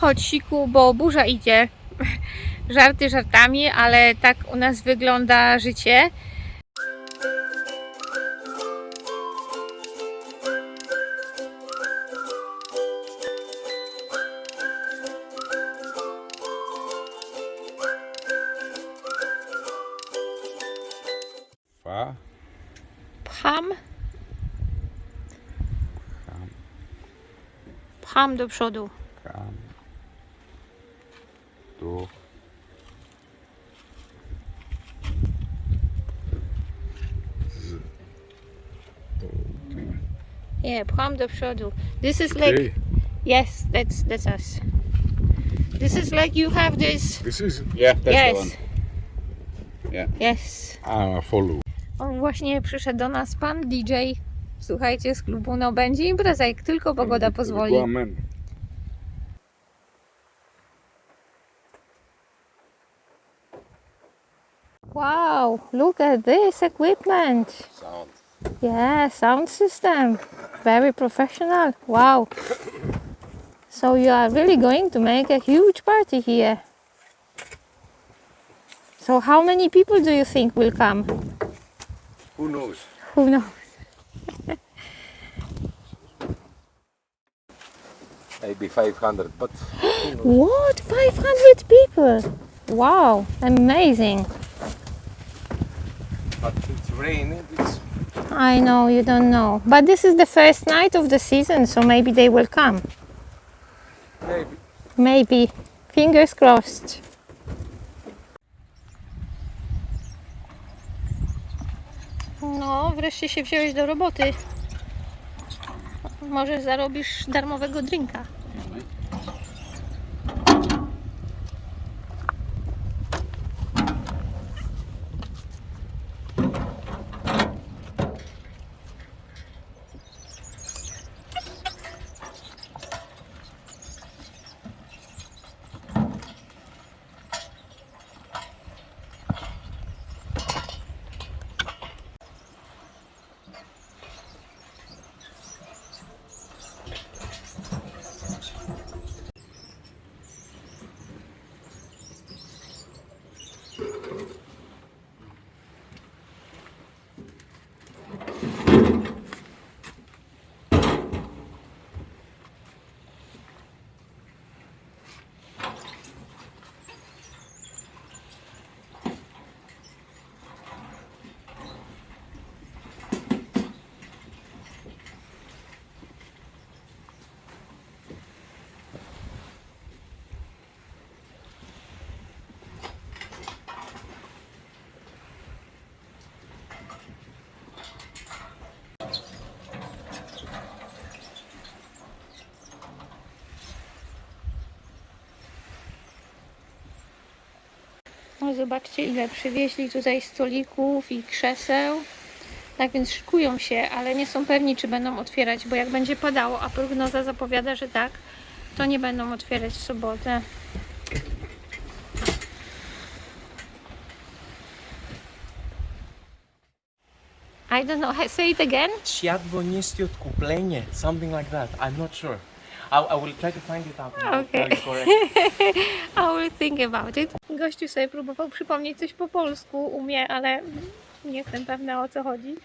Chodź siku, bo burza idzie. Żarty żartami, ale tak u nas wygląda życie. Pcham, pcham do przodu. kam. Tu. Z. To. Yeah, pcham do przodu. This is like, Okay. yes, that's, that's us. This is like you have this, This is. Yeah, that's yes. the one. Yeah. Yes. I follow. O, właśnie przyszedł do nas pan DJ. Słuchajcie, z klubu no będzie impreza, jak tylko pogoda pozwoli. Man. Wow, look at this equipment. Sound. Yeah, sound system. Very professional. Wow. So you are really going to make a huge party here. So how many people do you think will come? Who knows? Who knows? Maybe 500, but What? 500 people? Wow, amazing. but it's raining. It's I know you don't know. But this is the first night of the season, so maybe they will come. maybe. Maybe. Fingers crossed. No, wreszcie się wziąłeś do roboty. Może zarobisz darmowego drinka. No zobaczcie ile przywieźli tutaj stolików i krzeseł. Tak więc szykują się, ale nie są pewni czy będą otwierać, bo jak będzie padało, a prognoza zapowiada, że tak, to nie będą otwierać w sobotę. I don't know, say it again. Światło niskie odkuplenie, something like that. I'm not sure. I, I will try to find it out. you correct. I will think about it. Gościu sobie próbował przypomnieć coś po polsku, umie, ale nie jestem pewna o co chodzi.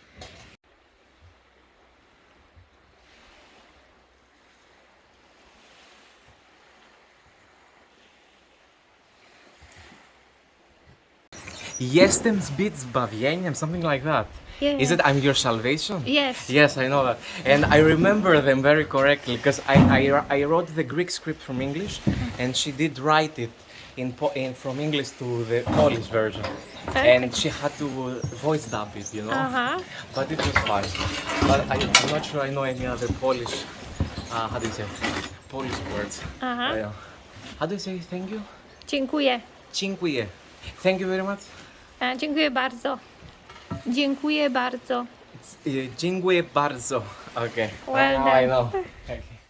Jestem zbyt zbawieniem, something like that. Yeah. Is it I'm your salvation? Yes. Yes, I know that. And I remember them very correctly because I, I, I wrote the Greek script from English uh-huh. and she did write it in, in from English to the Polish version. And she had to voice dub it, you know? Aha. But it was fine. But I, I'm not sure I know any other Polish, uh, how do you say, Polish words. Aha. Yeah. How do you say thank you? Dziękuję. Dziękuję. Thank you very much. E, Dziękuję bardzo. Dziękuję bardzo. Dziękuję bardzo. Okay. Well now done. I know. Okay.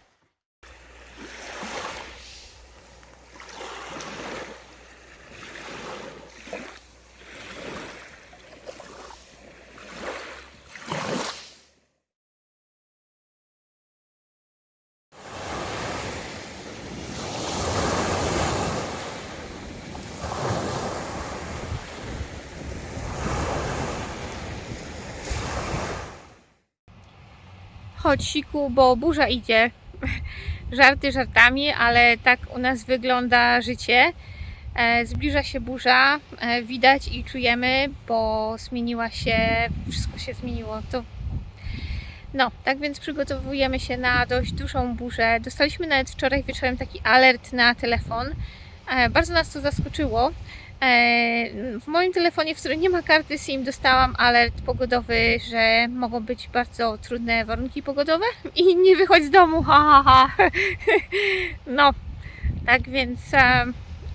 Siku, bo burza idzie. Żarty żartami, ale tak u nas wygląda życie. E, Zbliża się burza, e, widać i czujemy, bo zmieniła się, wszystko się zmieniło. To no, tak więc przygotowujemy się na dość dużą burzę. Dostaliśmy nawet wczoraj wieczorem taki alert na telefon. E, Bardzo nas to zaskoczyło. E, W moim telefonie, w którym nie ma karty SIM, dostałam alert pogodowy, że mogą być bardzo trudne warunki pogodowe i nie wychodź z domu, ha, ha, ha. No, tak więc e,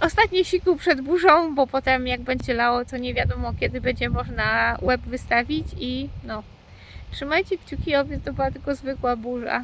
ostatni siku przed burzą, bo potem jak będzie lało, to nie wiadomo kiedy będzie można web wystawić i no, trzymajcie kciuki, oby to była tylko zwykła burza.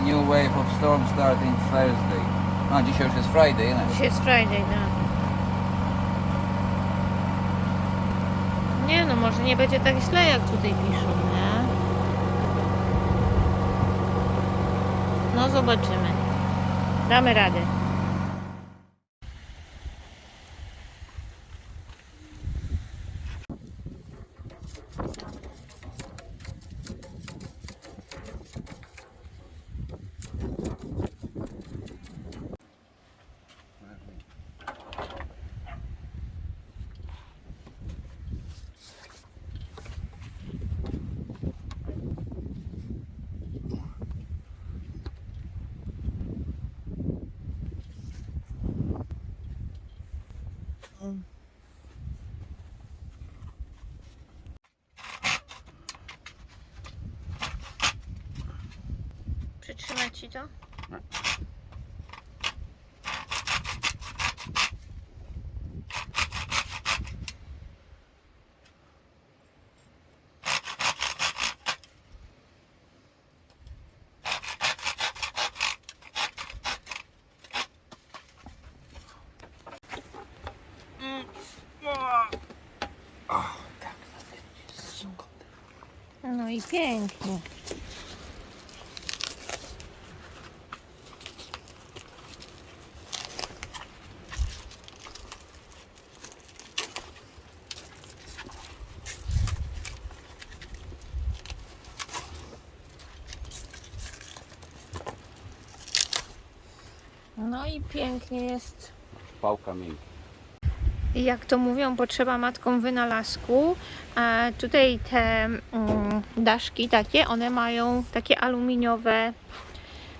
A new wave of storm starting Thursday. A, dzisiaj już jest Friday, nie? Dzisiaj jest Friday, no. Nie no, może nie będzie tak źle, jak tutaj piszą, nie? No zobaczymy. Damy radę. Przytrzymać ci to? No i pięknie. No i pięknie jest. Pałka miękka. I jak to mówią, potrzeba matką wynalazku. A tutaj te mm, daszki takie, one mają takie aluminiowe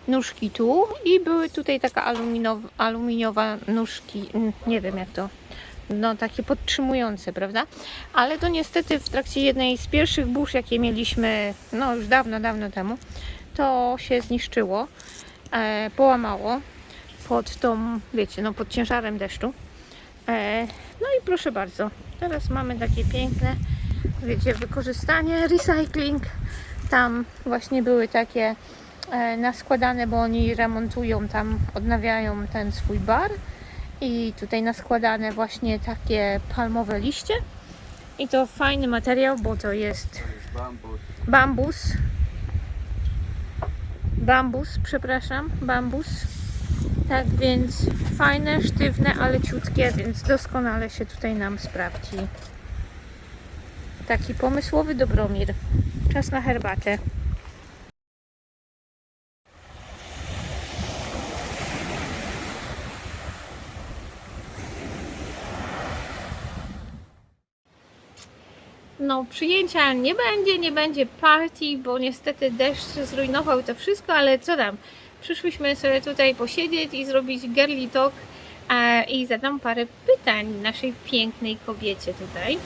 nóżki tu i były tutaj taka aluminiowa, aluminiowa nóżki, nie wiem jak to, no takie podtrzymujące, prawda? Ale to niestety w trakcie jednej z pierwszych burz, jakie mieliśmy, no już dawno, dawno temu, to się zniszczyło, e, połamało pod tą, wiecie, no pod ciężarem deszczu. E, no i proszę bardzo, teraz mamy takie piękne, wiecie, wykorzystanie, recycling. Tam właśnie były takie e, naskładane, bo oni remontują tam, odnawiają ten swój bar. I tutaj naskładane właśnie takie palmowe liście. I to fajny materiał, bo to jest Bambus. bambus. Przepraszam, bambus. Tak więc fajne, sztywne, ale ciutkie, więc doskonale się tutaj nam sprawdzi. Taki pomysłowy Dobromir. Czas na herbatę. No, przyjęcia nie będzie, nie będzie party, bo niestety deszcz zrujnował to wszystko, ale co tam? Przyszłyśmy sobie tutaj posiedzieć i zrobić girly talk e, i zadam parę pytań naszej pięknej kobiecie tutaj.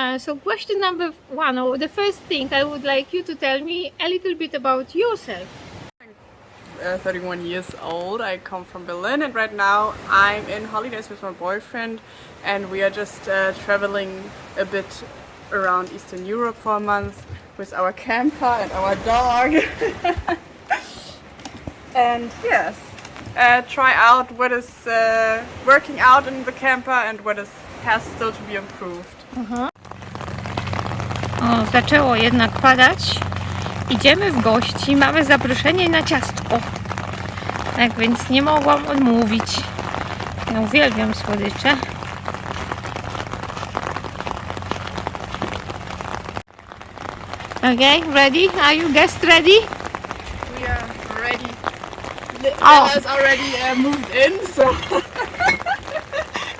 Uh, so question number one, or the first thing I would like you to tell me a little bit about yourself. uh, 31 years old. I come from Berlin, and right now I'm in holidays with my boyfriend, and we are just uh, traveling a bit around Eastern Europe for a month with our camper and our dog. and yes, uh, try out what is uh, working out in the camper and what is has still to be improved. O, zaczęło jednak padać. Idziemy w gości, mamy zaproszenie na ciastko. Tak więc nie mogłam odmówić. Ja uwielbiam słodycze. Okay, ready? Are you guests ready? We are ready. The Oh. already uh, moved in, so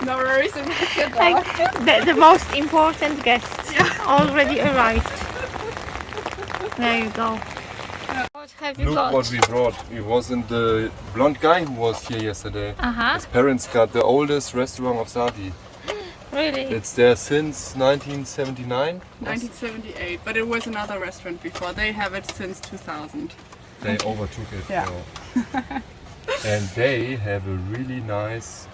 no worries about your dog. Like the, the most important guests already arrived. There you go. What have you Look got? what we brought. It wasn't the blonde guy who was here yesterday. Uh-huh. His parents got the oldest restaurant of Sadi. Really? It's there since 1979. 1978, but it was another restaurant before. They have it since 2000. They overtook it. Yeah. now. and they have a really nice.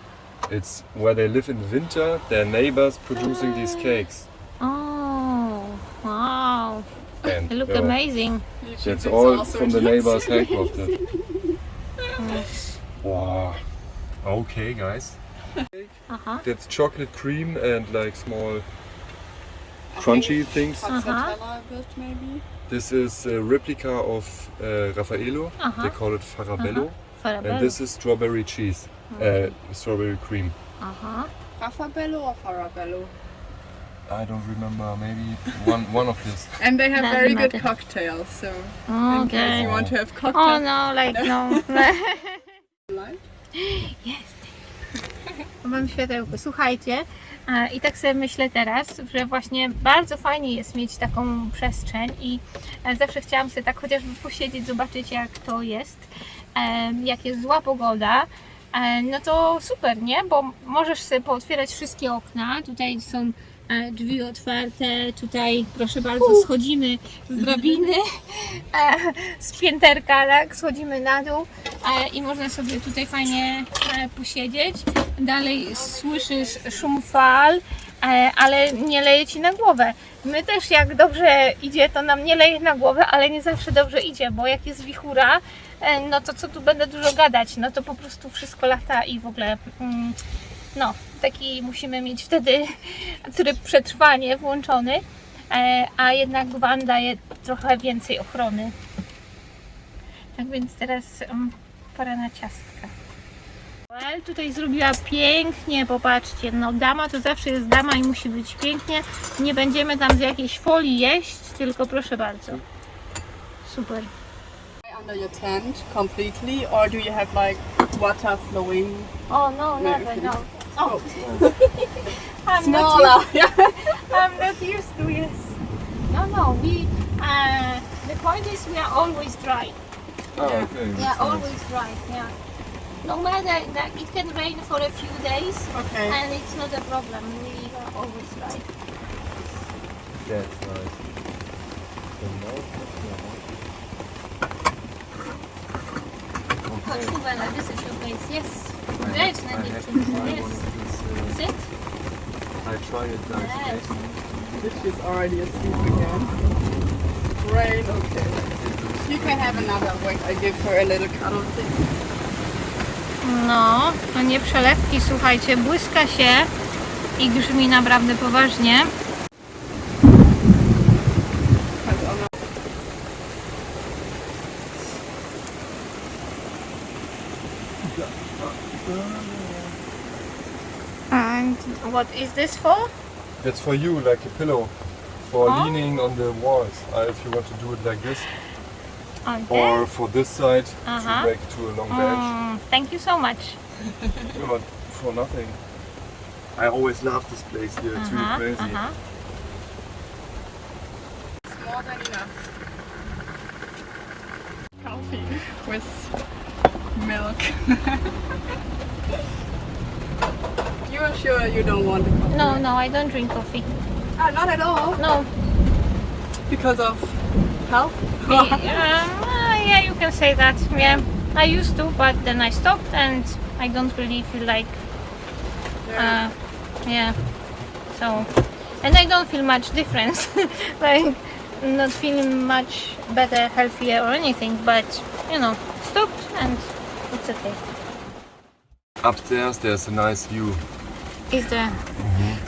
It's where they live in winter. Their neighbors producing these cakes. Oh, wow. And They look uh, amazing. YouTube That's is all from the nice. neighbors handcrafted. Yes. Wow. Okay, guys. Uh-huh. That's chocolate cream and like small crunchy things. Stracciatella a bit, maybe. This is a replica of uh, Raffaello. Uh-huh. They call it Farabello. Farabello. And this is strawberry cheese, uh, strawberry cream. Uh-huh. Raffaello or Farabello? I don't remember. Maybe one one of this. And they have Doesn't very good cocktails, so in case Okay. you want to have Oh cocktails. no, like no. Light? Mam światełko. Słuchajcie, i tak sobie myślę teraz, że właśnie bardzo fajnie jest mieć taką przestrzeń i e, zawsze chciałam sobie tak chociażby posiedzieć, zobaczyć jak to jest, e, jak jest zła pogoda, e, no to super, nie? Bo możesz sobie pootwierać wszystkie okna, tutaj są drzwi otwarte, tutaj proszę bardzo schodzimy z drabiny, z pięterka, tak, schodzimy na dół. I można sobie tutaj fajnie e, posiedzieć. Dalej słyszysz szum fal, e, ale nie leje ci na głowę. My też jak dobrze idzie, to nam nie leje na głowę, ale nie zawsze dobrze idzie, bo jak jest wichura, e, no to co tu będę dużo gadać, no to po prostu wszystko lata i w ogóle mm, no, taki musimy mieć wtedy tryb przetrwanie włączony, e, a jednak van daje trochę więcej ochrony. Tak więc teraz um, pora na ciastka. Well, tutaj zrobiła pięknie, popatrzcie, no dama to zawsze jest dama i musi być pięknie. Nie będziemy tam z jakiejś folii jeść, tylko proszę bardzo. Super. Under your tent completely, or do you have like water flowing? Oh no, never, no. Oh, I'm not smaller. Yeah. I'm not used to yes. No, no. We uh, the point is we are always dry. Oh, okay. Yeah, always dry. Yeah. No matter that it can rain for a few days Okay. and it's not a problem. We are always dry. That's nice. The most Chodź this is your place. Yes. Wiesz na dziewczynce. Yes. Sit. I try it like Yes. She's already asleep again. Rain, okay. You can have another. Wait, I give her a little cuddle thing. No, to nie przelewki, słuchajcie, błyska się i grzmi naprawdę poważnie. What is this for? That's for you, like a pillow. For Oh. leaning on the walls, uh, if you want to do it like this. Okay. Or for this side, Uh-huh. to make to a long bench. Mm, thank you so much. No, for nothing. I always love this place here, it's really Uh-huh, crazy. uh-huh. more than enough. Coffee with milk. you are sure you don't want the coffee? No, no, I don't drink coffee. Ah, not at all. No. Because of health? um, uh, yeah, you can say that. Yeah, I used to, but then I stopped and I don't really feel like, uh, yeah. So, and I don't feel much difference. like, not feeling much better, healthier or anything, but you know, stopped and it's okay. Upstairs there's a nice view. Is there?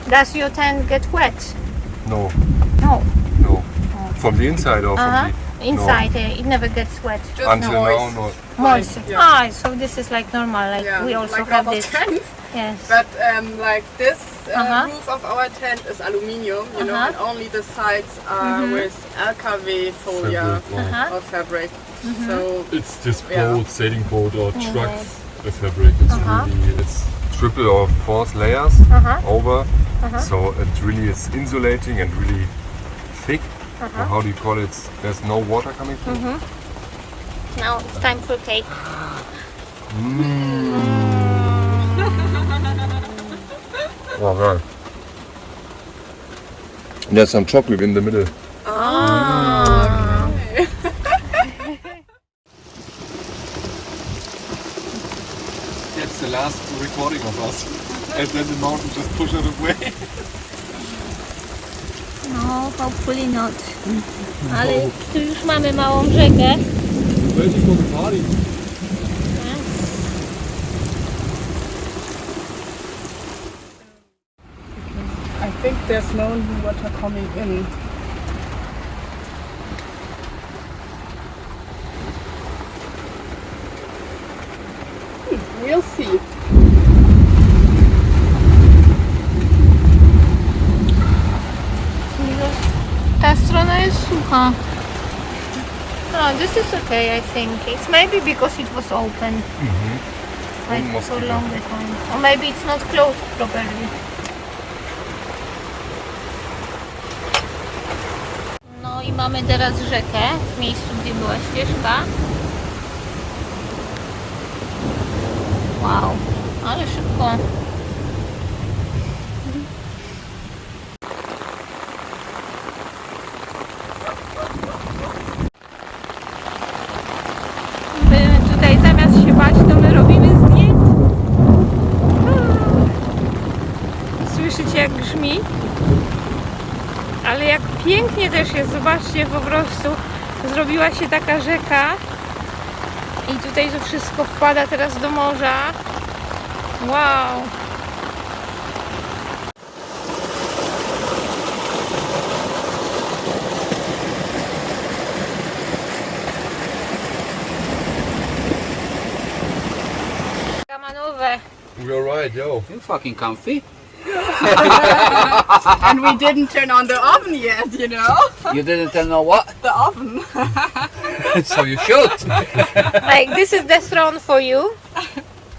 Does your tent get wet? No, No. no. From the inside or Uh-huh. the... Inside, uh, it never gets wet. Just Until noise. now, no. Moist. Yeah. Ah, so this is like normal. Like Yeah, we also like have normal this. tents. Yes. But um, like this uh, Uh-huh. roof of our tent is aluminium, you know, Uh-huh. and only the sides are Mhm. with LKW folia Fabric, oh. Uh-huh. or fabric. So It's this Yeah. boat, sailing boat or truck Yes. fabric. It's really, it's triple or fourth layers Uh-huh. over. Uh-huh. So it really is insulating and really thick. Uh-huh. How do you call it? There's no water coming through. Mhm. Now it's time for cake. Oh, right. There's some chocolate in the middle. Ah. Last recording of us. And then the mountain just pushed it away. No, hopefully not. Ale tu już mamy małą rzekę. Waiting for the party. I think there's no new water coming in. No, this is okay, I think. It's maybe because it was open. Like for Mosquito. longer time. Or maybe it's not closed properly. No i mamy teraz rzekę w miejscu, gdzie była ścieżka. Wow, ale szybko. My tutaj zamiast się bać, to my robimy zdjęć. Ale jak pięknie też jest, zobaczcie po prostu. Zrobiła się taka rzeka i tutaj to wszystko wpada teraz do morza. Wow! Kamanowe. You're right, yo. You fucking comfy. and we didn't turn on the oven yet, you know? You didn't turn on what? The oven. so you should. Like this is the throne for you.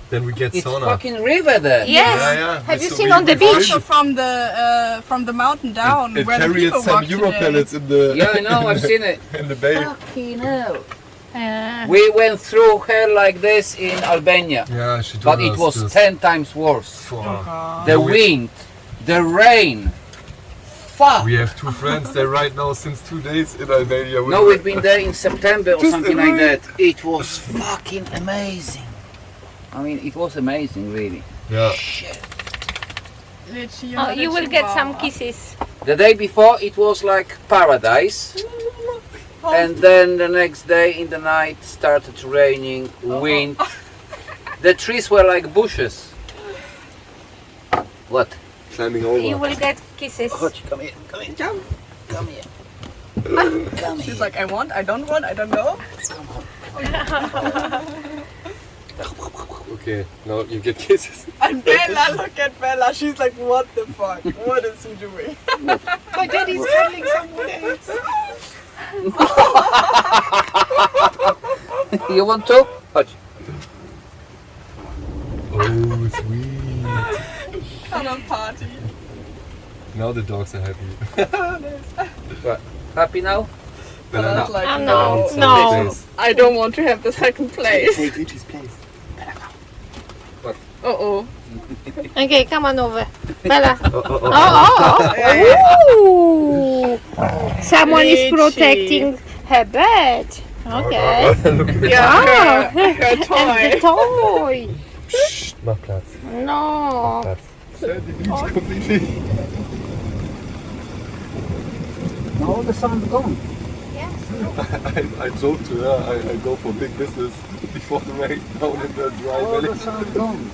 Then we get It's sauna. fucking river there. Yes. Yeah, yeah. Have you So seen we- on the beach? find Also from the uh, from the mountain down It where the carried people some walk Euro today. pellets in the Yeah, I know. I've seen it. in the bay. Fucking hell. E, We went through hell like this in Albania, Yeah, she told but it was this. 10 times worse. Fuck. The No, wind, the rain. Fuck! We have two friends there right now since two days in Albania. No, we've been there in September or something like that. It was fucking amazing. I mean, it was amazing, really. Yeah. Lucia, oh, you will get some kisses. The day before, it was like paradise. And then the next day in the night started raining, oh, oh. wind. The trees were like bushes. What? Climbing over. You will get kisses. Chodź, come here, come here, Jump. come here. Come She's here. like, I want, I don't want, I don't know. Okay, now you get kisses. And Bella, look at Bella. She's like, what the fuck? What is he doing? My daddy's cuddling someone else. You want to? Chodź. Oh, sweet. Cuddle party. Now the dogs are happy. Happy now? But I was like, Oh, no, It's no. I don't want to have the second place. Take Richie's place. Uh oh. Okay, come on over. Bella. Oh, oh, oh. Ooh. Someone is protecting her bed. Okay. Look at Ah, Her, her and the toy. toy. Mach Platz. No. Platz. completely. No, the sun's gone. I, I joked to her, I, I go for big business before the rain down in the dry Oh, the valley. sun's gone.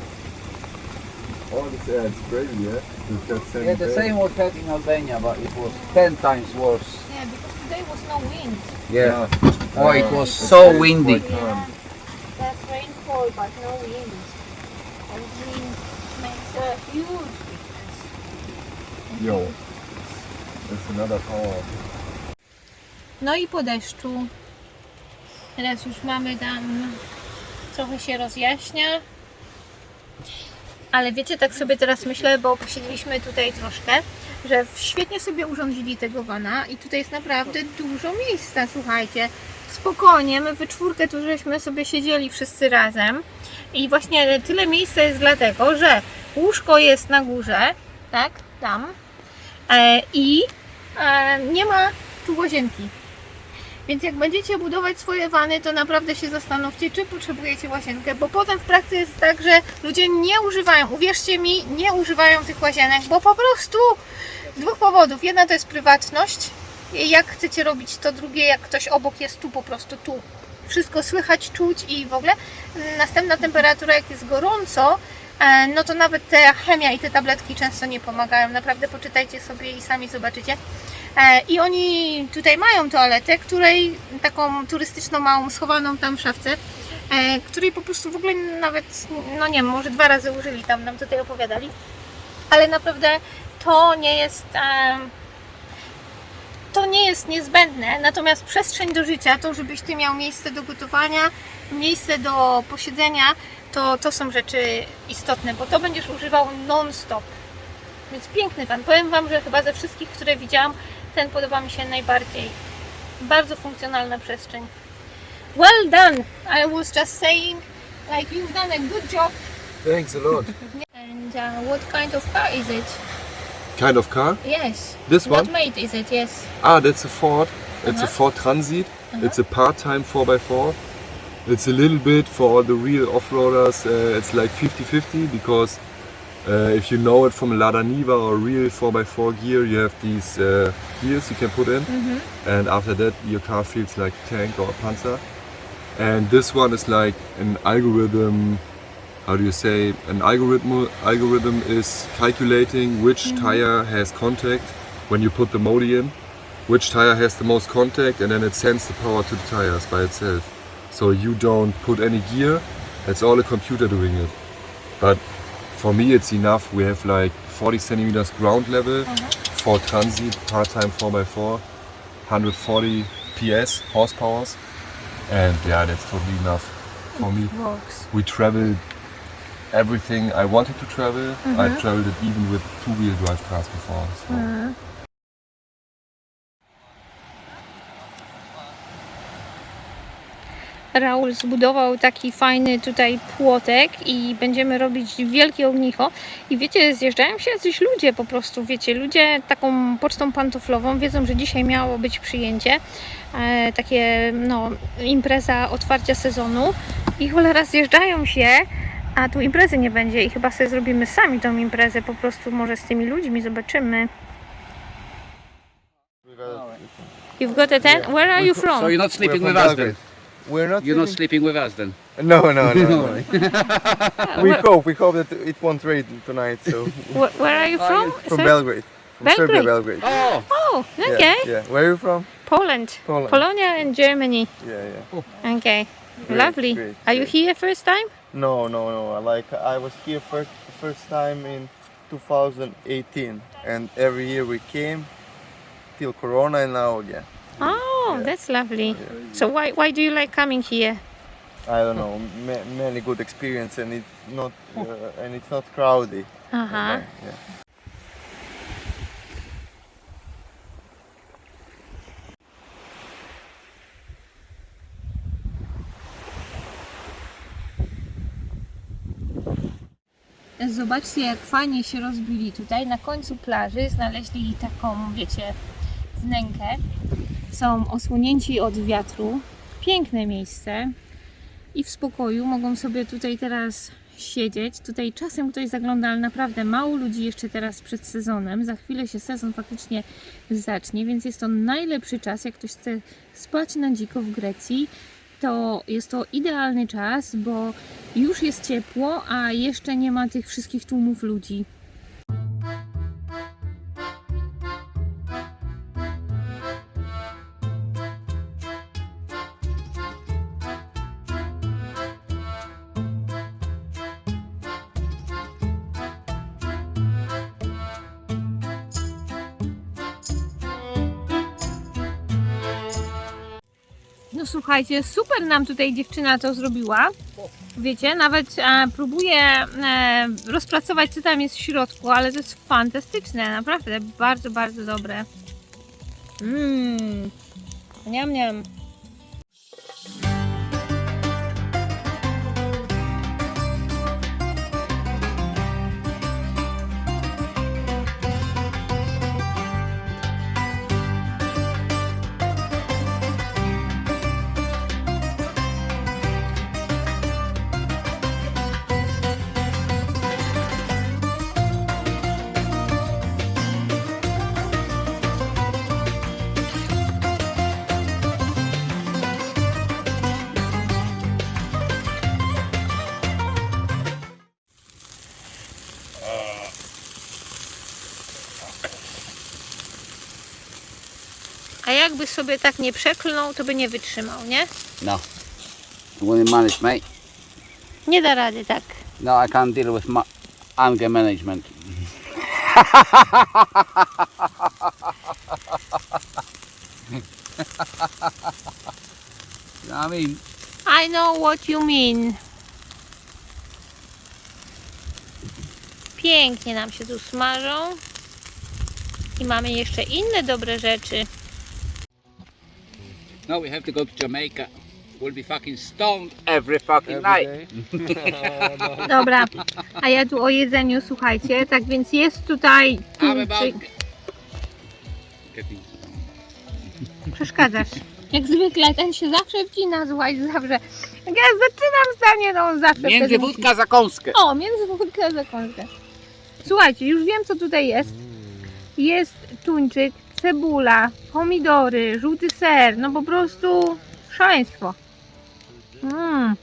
Oh, this, yeah, it's crazy, yeah? We've Yeah, the there. same was had in Albania, but it was 10 times worse. Yeah, because today was no wind. Yeah. Yeah. Oh, it Uh, was it's so windy. quite calm. That's rainfall, but no wind. And wind makes a huge difference. Yo. That's another power. No i po deszczu. Teraz już mamy tam, trochę się rozjaśnia. Ale wiecie, tak sobie teraz myślę, bo posiedzieliśmy tutaj troszkę, że świetnie sobie urządzili tego wana i tutaj jest naprawdę dużo miejsca, słuchajcie. Spokojnie, my we czwórkę tu żeśmy sobie siedzieli wszyscy razem i właśnie tyle miejsca jest dlatego, że łóżko jest na górze, tak, tam e, i e, nie ma tu łazienki. Więc jak będziecie budować swoje wany, to naprawdę się zastanówcie, czy potrzebujecie łazienkę, bo potem w praktyce jest tak, że ludzie nie używają, uwierzcie mi, nie używają tych łazienek, bo po prostu dwóch powodów. Jedna to jest prywatność, jak chcecie robić to, drugie jak ktoś obok jest tu, po prostu tu. Wszystko słychać, czuć i w ogóle. Następna temperatura, jak jest gorąco, e, no to nawet ta chemia i te tabletki często nie pomagają. Naprawdę poczytajcie sobie i sami zobaczycie. E, I oni tutaj mają toaletę, której taką turystyczną małą, schowaną tam w szafce, e, której po prostu w ogóle nawet, no nie wiem, może dwa razy użyli tam, nam tutaj opowiadali. Ale naprawdę to nie jest. E, to nie jest niezbędne, natomiast przestrzeń do życia, to żebyś ty miał miejsce do gotowania, miejsce do posiedzenia, to, to są rzeczy istotne, bo to będziesz używał non-stop. Więc piękny pan. Powiem Wam, że chyba ze wszystkich, które widziałam, ten podoba mi się najbardziej. Bardzo funkcjonalna przestrzeń. Well done! I was just saying, like you've done a good job. Thanks a lot. And uh, what kind of car is it? Kind of car? Yes. This what one? made is it? Yes. Ah, that's a Ford. It's Uh-huh. a Ford Transit. It's a part-time 4x4. It's a little bit for all the real off-roaders. Uh, it's like 50-50 because uh, if you know it from a Lada Niva or real 4x4 gear, you have these uh, gears you can put in, and after that your car feels like a tank or a Panzer. And this one is like an algorithm. How do you say? An algorithm algorithm is calculating which tire has contact when you put the Modi in which tire has the most contact and then it sends the power to the tires by itself. So you don't put any gear, it's all a computer doing it. But for me it's enough, we have like 40 centimeters ground level uh-huh. for transit, part-time 4x4, 140 PS, horsepowers and yeah, that's totally enough for me. Works. We traveled everything I wanted to travel. I uh-huh. traveled it even with two-wheel drive cars before. So. Uh-huh. Raul zbudował taki fajny tutaj płotek i będziemy robić wielkie ognicho. I wiecie, zjeżdżają się jacyś ludzie po prostu, wiecie, ludzie taką pocztą pantoflową wiedzą, że dzisiaj miało być przyjęcie, e, takie no impreza otwarcia sezonu i cholera zjeżdżają się, a tu imprezy nie będzie i chyba sobie zrobimy sami tą imprezę, po prostu może z tymi ludźmi zobaczymy. You've got a tent? Where are you from? So you're not sleeping with us then? We're not. You're not sleeping- sleeping with us then? No, no, no. no. we hope. We hope that it won't rain tonight. So Where, where are you from? from sir? Belgrade, from Serbia, Belgrade. Belgrade. Oh, Oh, Yeah, okay. Yeah. Where are you from? Poland. Poland. Polonia and Germany. Yeah, yeah. Oh. Okay. Great, Lovely. great, Are you here first time? No, no, no. Like I was here first, first time in 2018, and every year we came till Corona, and now again. Oh, that's lovely. So why why do you like coming here? I don't know. Ma- many good experience, and it's not, uh, and it's not crowded. Uh huh. Yeah. Zobaczcie, jak fajnie się rozbili tutaj. Na końcu plaży znaleźli taką, wiecie, wnękę. Są osłonięci od wiatru. Piękne miejsce. I w spokoju mogą sobie tutaj teraz siedzieć. Tutaj czasem ktoś zagląda, ale naprawdę mało ludzi jeszcze teraz przed sezonem. Za chwilę się sezon faktycznie zacznie, więc jest to najlepszy czas, jak ktoś chce spać na dziko w Grecji. To jest to idealny czas, bo już jest ciepło, a jeszcze nie ma tych wszystkich tłumów ludzi. Słuchajcie, super nam tutaj dziewczyna to zrobiła. Wiecie, nawet e, próbuję e, rozpracować, co tam jest w środku, ale to jest fantastyczne, naprawdę bardzo, bardzo dobre. Mmm, niam, niam. Jakby sobie tak nie przeklnął, to by nie wytrzymał, nie? no. Wouldn't manage, mate. Nie da rady tak. No, I can't deal with anger management. you know what I mean? I know what you mean. Pięknie nam się tu smażą. I mamy jeszcze inne dobre rzeczy. No, we have to go to Jamaica. We'll be fucking stoned every fucking night. Dobra, a ja tu o jedzeniu, słuchajcie, tak więc jest tutaj I'm about tuńczyk. getting Przeszkadzasz. Jak zwykle, ten się zawsze wcina, słuchaj, zawsze. Jak ja zaczynam zdanie, to on zawsze wtedy Między musi- wódka za kąskę. O, między wódkę a zakąskę. Słuchajcie, już wiem co tutaj jest. Jest tuńczyk, cebula, pomidory, żółty ser, no po prostu szaleństwo. Mm.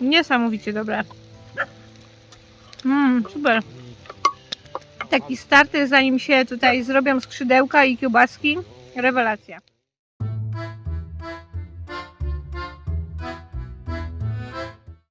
Niesamowicie dobre. Mmm, super. Taki starter zanim się tutaj zrobią skrzydełka i kiełbaski. Rewelacja.